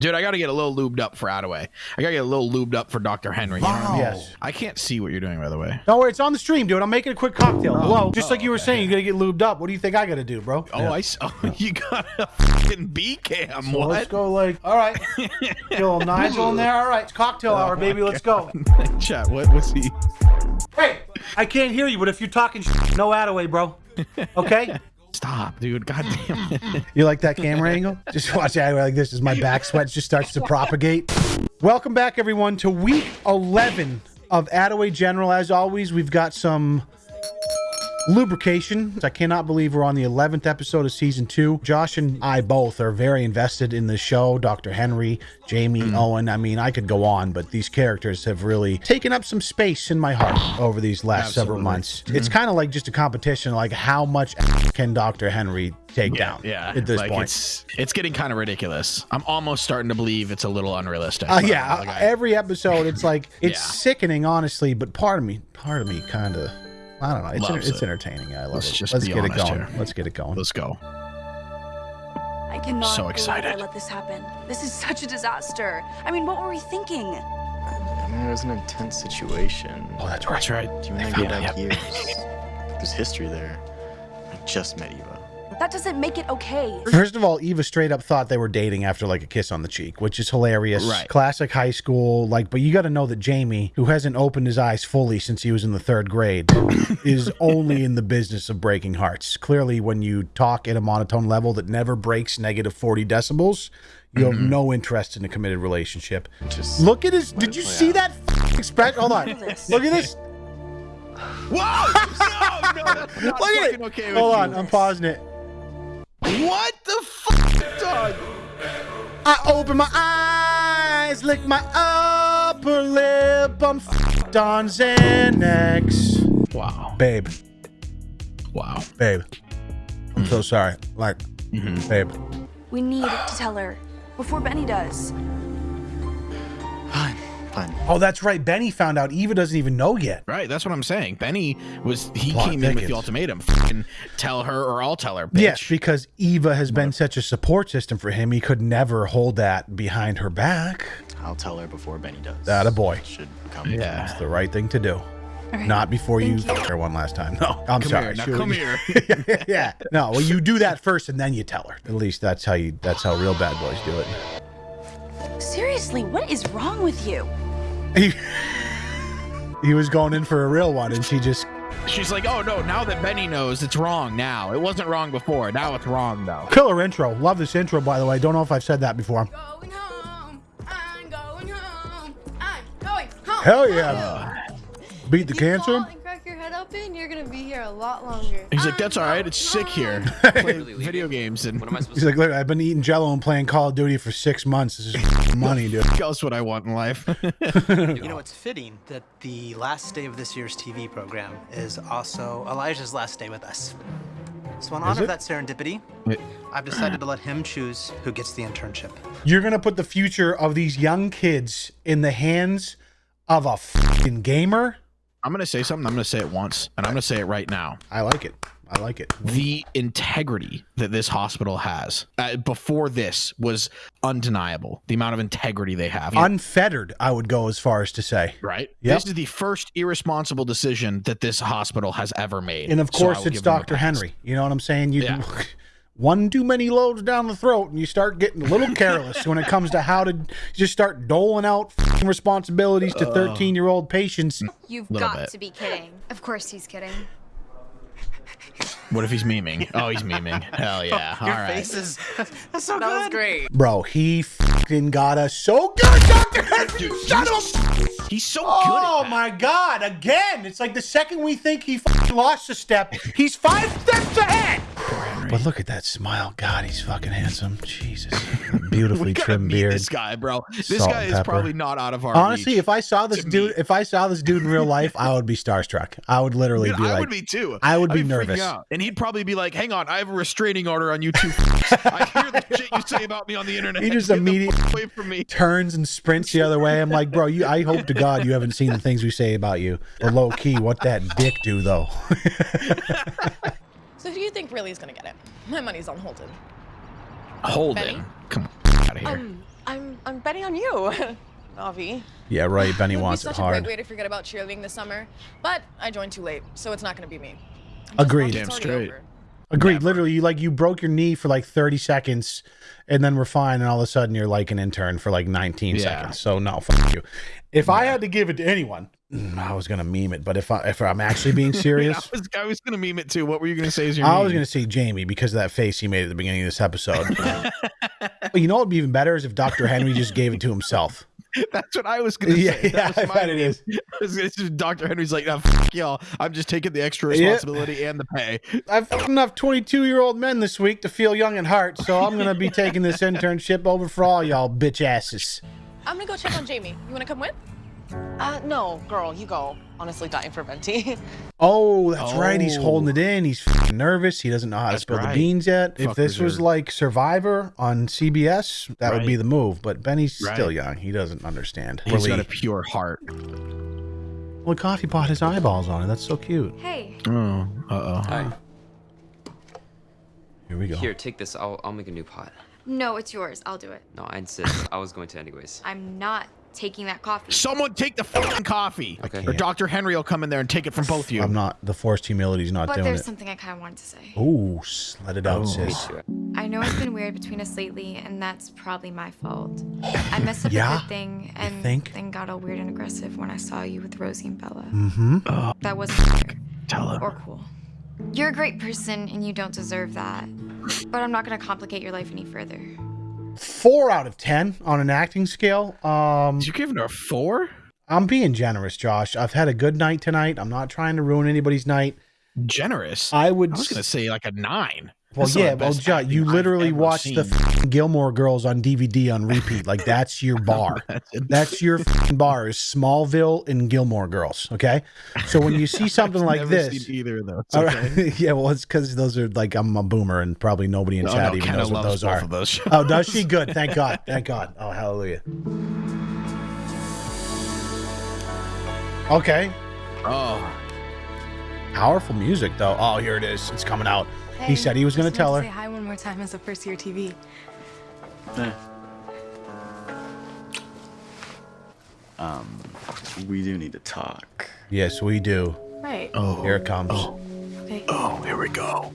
Dude, I got to get a little lubed up for Attaway. I got to get a little lubed up for Dr. Henry. You know what I mean? Yes. I can't see what you're doing, by the way. No, it's on the stream, dude. I'm making a quick cocktail. Oh. Hello. Just like you were oh, saying, you gotta get lubed up. What do you think I gotta do, bro? Oh, I s- oh, you got a fucking B cam. So what? let's go like, all right. Get little Nigel in there. All right, it's cocktail oh hour, baby. Let's go. Chat, what was he? Hey, I can't hear you, but if you're talking, sh- no Attaway, bro. Okay. Stop, dude. God damn it. You like that camera angle? Just watch it like this as my back sweat just starts to propagate. Welcome back, everyone, to week 11 of Attaway General. As always, we've got some lubrication. I cannot believe we're on the 11th episode of season two. Josh and I both are very invested in the show. Dr. Henry, Jamie, Owen. I mean, I could go on, but these characters have really taken up some space in my heart over these last several Absolutely. months. It's kind of like just a competition, like how much can Dr. Henry take down Yeah. at this like point. It's, it's getting kind of ridiculous. I'm almost starting to believe it's a little unrealistic. Uh, yeah, like, every episode, it's like it's Yeah. sickening, honestly. But part of me, part of me, kind of, I don't know. It's Loves it's it. entertaining. I love Let's it. just Let's be get it going. here. Let's get it going. let's go. I cannot So excited. I let this happen. This is such a disaster. I mean, what were we thinking? I mean, it was an intense situation. Oh, that's right. That's right. Do you want found to go it, back yep. years? There's history there. I just met Eva. That doesn't make it okay. First of all, Eva straight up thought they were dating after like a kiss on the cheek, which is hilarious. Right. Classic high school. Like, but you got to know that Jamie, who hasn't opened his eyes fully since he was in the third grade, is only in the business of breaking hearts. Clearly, when you talk at a monotone level that never breaks negative 40 decibels, you have Mm-hmm. no interest in a committed relationship. Just Look at his. Did you play see out. that f- expression? Hold on. Look at this. Whoa! No, no, that's not Look at it. okay Hold you. on. I'm pausing it. What the fuck, dog? I open my eyes, lick my upper lip. I'm f***ed on Xanax. Wow. Babe, Wow. babe. I'm so mm. sorry. Like, mm-hmm. babe. We need to tell her before Benny does. Fine, fine. Oh, that's right. Benny found out. Eva doesn't even know yet. Right, that's what I'm saying. Benny was he Plot came in with the ultimatum. Fucking tell her or I'll tell her. Bitch. Yes, because Eva has been such a support system for him. He could never hold that behind her back. I'll tell her before Benny does. That a boy. Should come. Yeah. It's the right thing to do. Okay. Not before you Thank you. fuck her one last time. No, I'm Come sorry. here. Now come here. yeah. No, well, you do that first and then you tell her. At least that's how you. That's how real bad boys do it. Seriously, what is wrong with you? He, he was going in for a real one, and she just She's like, oh no, now that Benny knows, it's wrong now. It wasn't wrong before. Now it's wrong though. killer intro. Love this intro, by the way. Don't know if I've said that before. Going home. I'm going home. I'm going home. Hell yeah! Beat the If you cancer. Head open, you're gonna be here a lot longer. He's like, that's all right. It's sick here. Play video games and What am I supposed He's like, look, I've been eating Jello and playing Call of Duty for six months. This is money, dude. what else would I want in life? You know, it's fitting that the last day of this year's TV program is also Elijah's last day with us. So, in honor of that serendipity, I've decided to let him choose who gets the internship. You're gonna put the future of these young kids in the hands of a fucking gamer. I'm gonna say something. I'm gonna say it once, and I'm gonna say it right now. I like it. I like it. The integrity that this hospital has uh, before this was undeniable. The amount of integrity they have. Unfettered, I would go as far as to say. right? Yep. This is the first irresponsible decision that this hospital has ever made. And of course, will it's give them a Dr. Henry. You know what I'm saying? You Yeah. one too many loads down the throat, and you start getting a little careless when it comes to how to just start doling out f***ing responsibilities to uh. 13 year old patients. You've got bit. to be kidding. Of course he's kidding. What if he's memeing? Oh, he's memeing. Hell yeah! All Your right. face is that's so That was great. Bro, he fucking got us so good, Dr. Henry. Son of a- He's so Oh good. Oh, my God! Again, it's like the second we think he lost a step, he's five steps ahead. But look at that smile. God, he's fucking handsome. Jesus, beautifully trimmed beard. this guy, bro. This guy is pepper. probably not out of our Honestly, reach. if I saw this dude, meet. if I saw this dude in real life, I would be starstruck. I would literally Dude, be I like, would be too. I would I'd be freaking nervous. out. And he'd probably be like, "Hang on, I have a restraining order on you two. I hear the shit you say about me on the internet. He just Get the away from me." turns and sprints the other way. I'm like, bro, you. I hope to God you haven't seen the things we say about you. Or low key, what that dick do though? So who do you think really is gonna get it? My money's on Holden. Holden, Benny? come on, out of here. Um, I'm I'm betting on you, Navi. Yeah, right. Benny It would wants be it such a hard. great way to forget about cheerleading this summer, but I joined too late, so it's not going to be me. Agreed. Damn straight. over. Agreed. Literally, you like you broke your knee for like 30 seconds, and then we're fine, and all of a sudden you're like an intern for like 19 Yeah. seconds. So no, fuck you. If I had to give it to anyone, Mm, I was gonna meme it, but if I if I'm actually being serious, I serious, was, I was gonna meme it too. What were you gonna say? Is your I was gonna say Jamie because of that face he made at the beginning of this episode. but you know what would be even better is if Dr. Henry just gave it to himself. That's what I was gonna Yeah, say. yeah, That was I bet it It's- it's just Dr. Henry's like, nah, fuck y'all. I'm just taking the extra Yeah. responsibility and the pay. I've fucked enough 22 year old men this week to feel young at heart, so I'm gonna be taking this internship over for all y'all bitch asses. I'm going to go check on Jamie. You want to come with? Uh, no, girl, you go. Honestly, dying for venti. Oh, that's right. He's Oh. holding it in. He's nervous. He doesn't know how to That's spill the beans yet. If Fuck this was like Survivor on CBS, that would be the move. But Benny's still young. He doesn't understand. He's Really. got a pure heart. well, coffee pot has eyeballs on it. That's so cute. Hey, Oh, uh oh. Hi. Here we go. Here, take this. I'll, I'll make a new pot. no, it's yours. I'll do it. No, I insist. I was going to anyways. I'm not taking that coffee. Someone take the fucking coffee. Okay. Or Dr. Henry will come in there and take it from both of you. I'm not. The forced humility's not But doing there's something I kind of wanted to say. Ooh, s- let it out, Oh. Sis. I know it's been weird between us lately, and that's probably my fault. I messed up Yeah? a good thing, and think? then got all weird and aggressive when I saw you with Rosie and Bella. Mm-hmm. That wasn't fair Tell him. or cool. You're a great person, and you don't deserve that. But I'm not gonna complicate your life any further. Four out of ten on an acting scale. Um, Did you give her a four? I'm being generous, Josh. I've had a good night tonight. I'm not trying to ruin anybody's night. Generous. I would. I was gonna say like a nine. Well, That's some of yeah, well, acting you literally watch watched the Gilmore Girls on DVD on repeat. Like that's your bar. That's your bar is Smallville and Gilmore Girls. Okay, so when you see something like this, seen either of those. all okay? yeah, well, it's because those are like I'm a boomer and probably nobody in Oh, chat no, even knows what those are. those. Oh, does she? Good. Thank God. Thank God. Oh, hallelujah. Okay. Oh, Powerful music, though. Oh, here it is. It's coming out. He said he was going to tell her. Say hi one more time as a first year TV. Um, we do need to talk. Yes, we do. Right. oh, Here it comes. Oh, Okay. oh, here we go.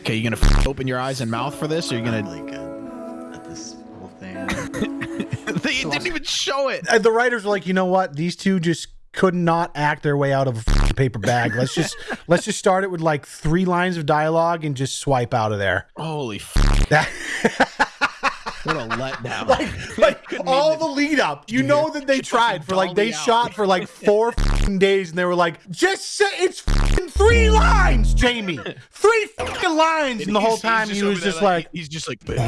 Okay, you gonna f- open your eyes and mouth for this, or you I'm gonna? really good at this whole thing. they didn't even show it. Uh, the writers were like, you know what? These two just could not act their way out of a paper bag. Let's just let's just start it with like three lines of dialogue and just swipe out of there. Holy, f- That what a letdown. like like all the lead up. You know that they tried for like they shot for like four days and they were like, just say it's three lines, Jamie. Three f***ing lines. And the whole time he was just like, he's just like, what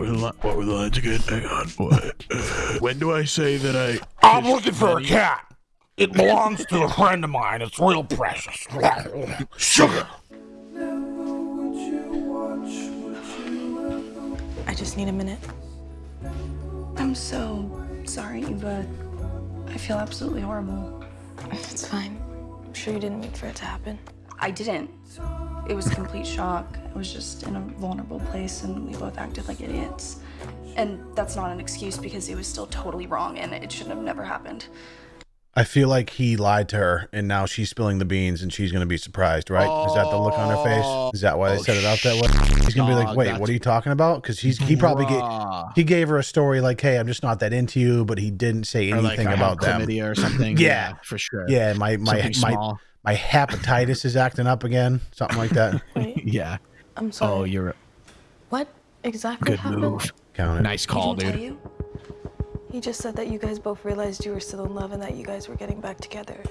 were the li- what were the lines again? Hang on, what? When do I say that I? I'm looking for a cat. It belongs to a friend of mine. It's real precious. Sugar. I just need a minute. I'm so sorry, Eva. I feel absolutely horrible. It's fine. I'm sure you didn't mean for it to happen. I didn't. It was a complete shock. I was just in a vulnerable place and we both acted like idiots. And that's not an excuse because it was still totally wrong and it shouldn't have never happened. I feel like he lied to her, and now she's spilling the beans, and she's gonna be surprised, right? Is that the look on her face? Oh, is that why they Oh, set it out that way? He's gonna be like, "Wait, what are you talking about?" Because he's he probably gave he gave her a story like, "Hey, I'm just not that into you," but he didn't say Or like anything I about that or something. Yeah. for sure. Yeah, my my Something my my hepatitis is acting up again, something like that. Wait, yeah. I'm oh, sorry. Oh, you're What exactly good happened? move. Count it. Nice call, he didn't dude. He just said that you guys both realized you were still in love and that you guys were getting back together.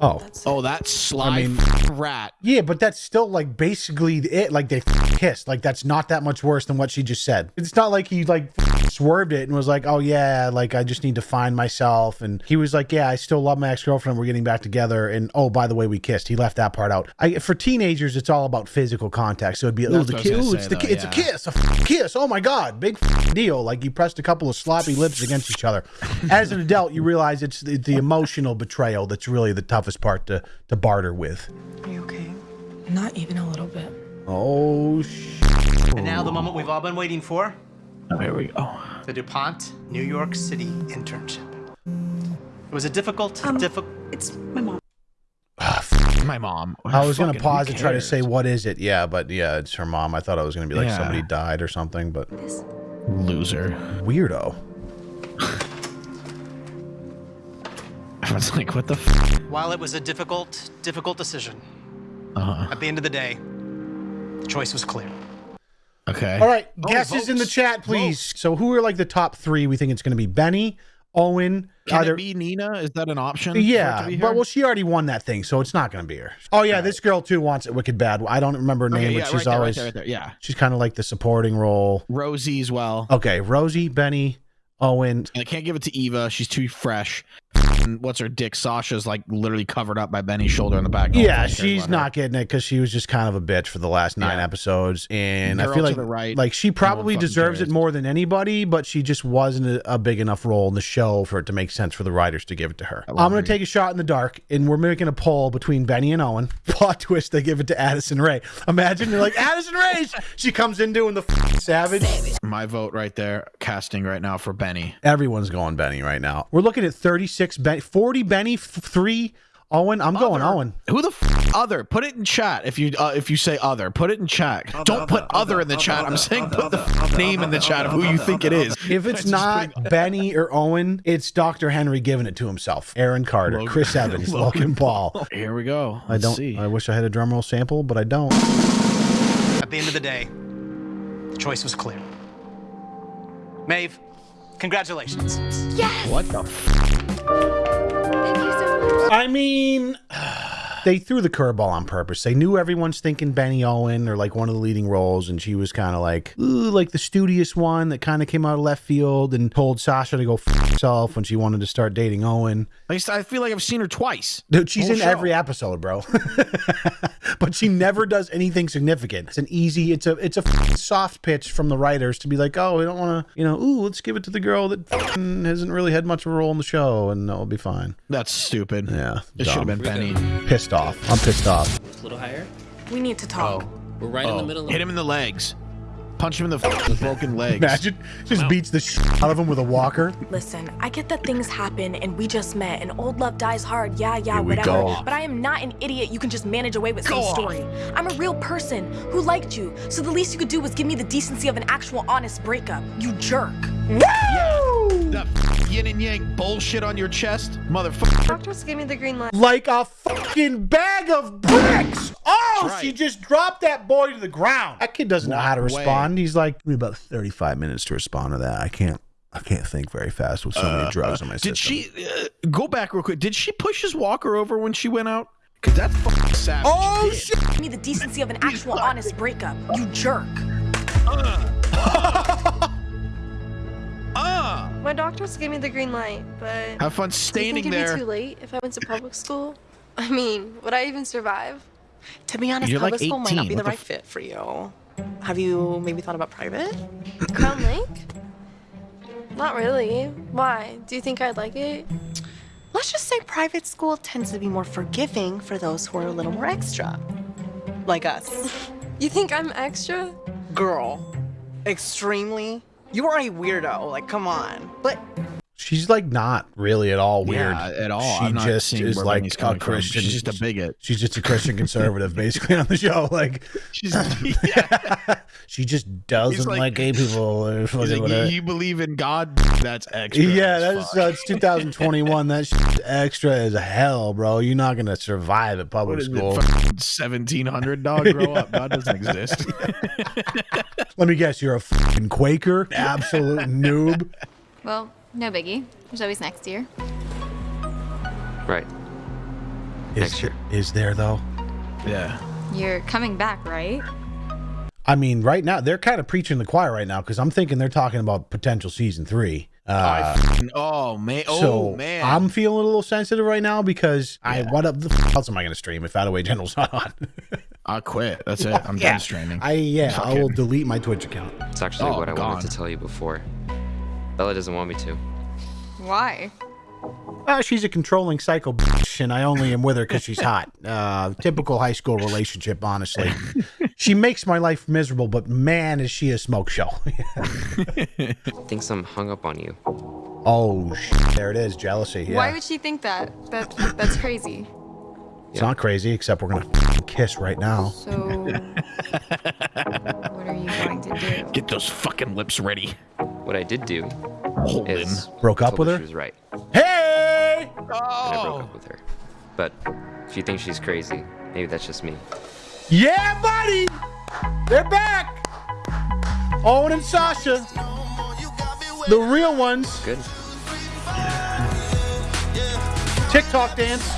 Oh. oh, That's Oh, that sly mean- rat. Yeah, but that's still like basically it. Like they kissed. Like that's not that much worse than what she just said. It's not like he like swerved it and was like, "Oh yeah, like I just need to find myself." And he was like, "Yeah, I still love my ex girlfriend. We're getting back together." And oh, by the way, we kissed. He left that part out. I, for teenagers, it's all about physical contact. So it'd be, "Oh, That's the what I was kiss. gonna it's say, the though, ki- it's a kiss, a f- kiss. Oh my god, big deal. Like you pressed a couple of sloppy lips against each other. As an adult, you realize it's the, the emotional betrayal that's really the toughest part to to barter with. Are you okay? Not even a little bit. Oh sh. And now the moment we've all been waiting for. Oh, here we go. the DuPont New York City internship. It was a difficult, Um, difficult. It's my mom. My mom. I was gonna pause and try to say what is it? Yeah, but yeah, it's her mom. I thought it was gonna be like Yeah. somebody died or something, but loser. weirdo. I was like, what the? F-? While it was a difficult, difficult decision, Uh-huh. at the end of the day, the choice was clear. Okay. All right, Oh, guesses in the chat, please. So, who are like the top three? We think it's going to be Benny, Owen, Can either. it be Nina? Is that an option? for it to yeah, but well, she already won that thing, so it's not going to be her. Oh yeah, this girl too wants it wicked bad. I don't remember her Okay, name, yeah, but she's right there, right always there, right there. Yeah, she's kind of like the supporting role. Rosie as well. Okay, Rosie, Benny, Owen. And I can't give it to Eva. She's too fresh. And what's her dick? Sasha's like literally covered up by Benny's shoulder in the back. No Yeah, she's her. not getting it because she was just kind of a bitch for the last nine Yeah. episodes, and I feel like the right. like she probably fucking deserves it more than anybody, but she just wasn't a, a big enough role in the show for it to make sense for the writers to give it to her. I'm gonna take a shot in the dark, and we're making a poll between Benny and Owen. Plot twist: they give it to Addison Rae. Imagine they're like Addison Rae. She comes in doing the savage. My vote right there, casting right now for Benny. Everyone's going Benny right now. We're looking at 36 Benny, 40 Benny, f- three Owen. I'm going Owen. Who the f- other? Put it in chat if you uh, if you say other. Put it in chat. Don't put other, in the chat. I'm saying put the f- name in the chat of who you think it is. If it's not Benny or Owen, it's Dr. Henry giving it to himself. Aaron Carter, Logan- Chris Evans, Logan, Logan Paul. Here we go. I Let's don't. see. I wish I had a drum roll sample, but I don't. At the end of the day, the choice was clear. Maeve, congratulations. Yes. What the? F- Thank you so much. I mean, they threw the curveball on purpose. They knew everyone's thinking Benny Owen or like one of the leading roles, and she was kind of like, ooh, like the studious one that kind of came out of left field and told Sasha to go f herself when she wanted to start dating Owen. At least I feel like I've seen her twice. Dude, she's Whole in show. every episode, bro. but she never does anything significant. It's an easy, it's a it's a soft pitch from the writers to be like, oh, we don't want to, you know, ooh, let's give it to the girl that hasn't really had much of a role in the show, and that'll be fine. That's stupid. Yeah, It should have been Benny. Pissed off. I'm pissed off. A little higher. We need to talk. Oh. We're right in the oh. middle. Of Hit him in the legs. Punch him in the broken legs. Imagine just beats the shit out of him with a walker. Listen, I get that things happen and we just met and old love dies hard. Yeah, yeah, Here we whatever. go. But I am not an idiot you can just manage away with some story. I'm a real person who liked you. So the least you could do was give me the decency of an actual honest breakup. You jerk. That f- yin and yang bullshit on your chest, motherfucker. Doctors gave me the green light. Like a fucking bag of bricks. Oh, That's she just dropped that boy to the ground. That kid doesn't know how to Walked away. respond. He's like, give me about 35 minutes to respond to that. I can't. I can't think very fast with so many drugs in my system. Did she uh, go back real quick? Did she push his walker over when she went out? Cause that's fucking savage. Oh She shit! Give me the decency of an actual honest breakup. You jerk. Uh, My doctors gave me the green light, but have fun do you standing think it'd there. be too late if I went to public school? I mean, would I even survive? To be honest, You're like public school might not be the what the right fit for you. Have you maybe thought about private? Crown Lake? Not really. Why? Do you think I'd like it? Let's just say private school tends to be more forgiving for those who are a little more extra. Like us. You think I'm extra? Girl, extremely. You are a weirdo. Like, come on. But She's like not really at all weird. Yeah, at all. She I'm just seeing is where like Benny's a coming from. Christian. She's just a bigot. She's just a Christian conservative, basically on the show. Like She's yeah. she just doesn't like- like, gay people. Or He's fucking like, whatever. you, you believe in God? That's extra. Yeah, that's fuck. that's 2021. That's extra as hell, bro. You're not gonna survive at public What is school. 1700 dog grow up. God doesn't exist. Let me guess, you're a fucking Quaker, absolute noob. Well, no biggie. There's always next year. Right. Is, Next year. is there though? yeah. You're coming back, right? I mean, right now they're kind of preaching the choir right now because I'm thinking they're talking about potential season three. Uh, I fucking- oh man. Oh so man. I'm feeling a little sensitive right now because I what up the f- else am I going to stream if Attaway General's not on? I quit. That's it. I'm Yeah. done streaming. I yeah, I will delete my Twitch account. It's actually Oh, what I gone. wanted to tell you before. Bella doesn't want me to. Why? Uh, she's a controlling psycho bitch, and I only am with her because she's hot. Uh, typical high school relationship, honestly. she makes my life miserable, but man, is she a smoke show. Thinks I'm hung up on you. oh, sh- there it is, jealousy. Yeah. Why would she think that? That that's crazy. It's not crazy, except we're gonna kiss right now. So, what are you going to do? Get those fucking lips ready. What I did do Hold is Broke up with her her? She was right. Hey! And I broke up oh! with her. But if you think she's crazy, maybe that's just me. Yeah, buddy! They're back! Owen and Sasha. The real ones. Good. TikTok dance.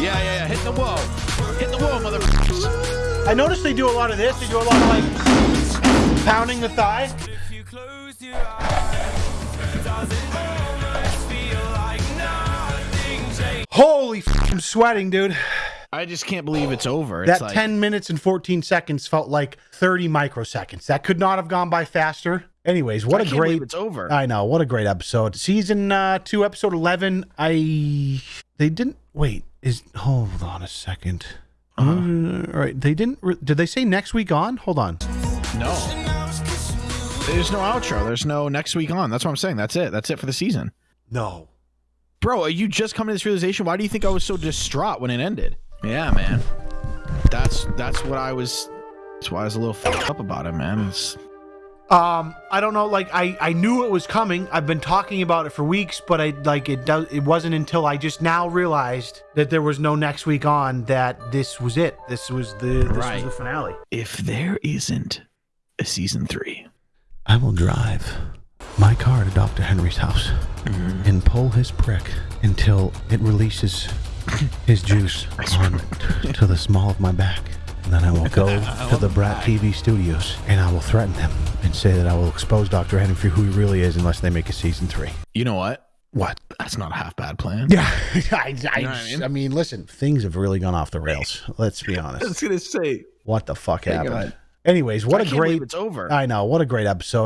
Yeah, yeah, yeah. Hit the wall. Hit the wall, motherfuckers. I noticed they do a lot of this. They do a lot of like pounding the thigh. Holy f- I'm sweating, dude. I just can't believe it's over. It's That like, 10 minutes and 14 seconds felt like 30 microseconds. That could not have gone by faster. Anyways, what I a can't great believe it's over. I know, what a great episode. Season uh 2 episode 11. I they didn't wait. Is hold on a 2nd Uh-huh. Uh, all right, they didn't re- did they say next week on? Hold on. No. There's no outro. There's no next week on. That's what I'm saying. That's it. That's it for the season. No. Bro, are you just coming to this realization? Why do you think I was so distraught when it ended? Yeah, man. That's that's what I was. That's why I was a little fucked up about it, man. It's, Um, I don't know. Like, I I knew it was coming. I've been talking about it for weeks, but I like it. Does it wasn't until I just now realized that there was no next week on that this was it. This was the this Right. was the finale. if there isn't a season three, I will drive my car to Dr. Henry's house mm-hmm. and pull his prick until it releases his juice on to the small of my back. And then I will go to the Brat TV studios and I will threaten them and say that I will expose Dr. Henry for who he really is unless they make a season three. you know what? What? That's not a half bad plan. Yeah, I, I, know I mean? I mean, listen, things have really gone off the rails. Let's be honest. I was gonna say. What the fuck happened? Anyways, what I a great it's over. I know. What a great episode.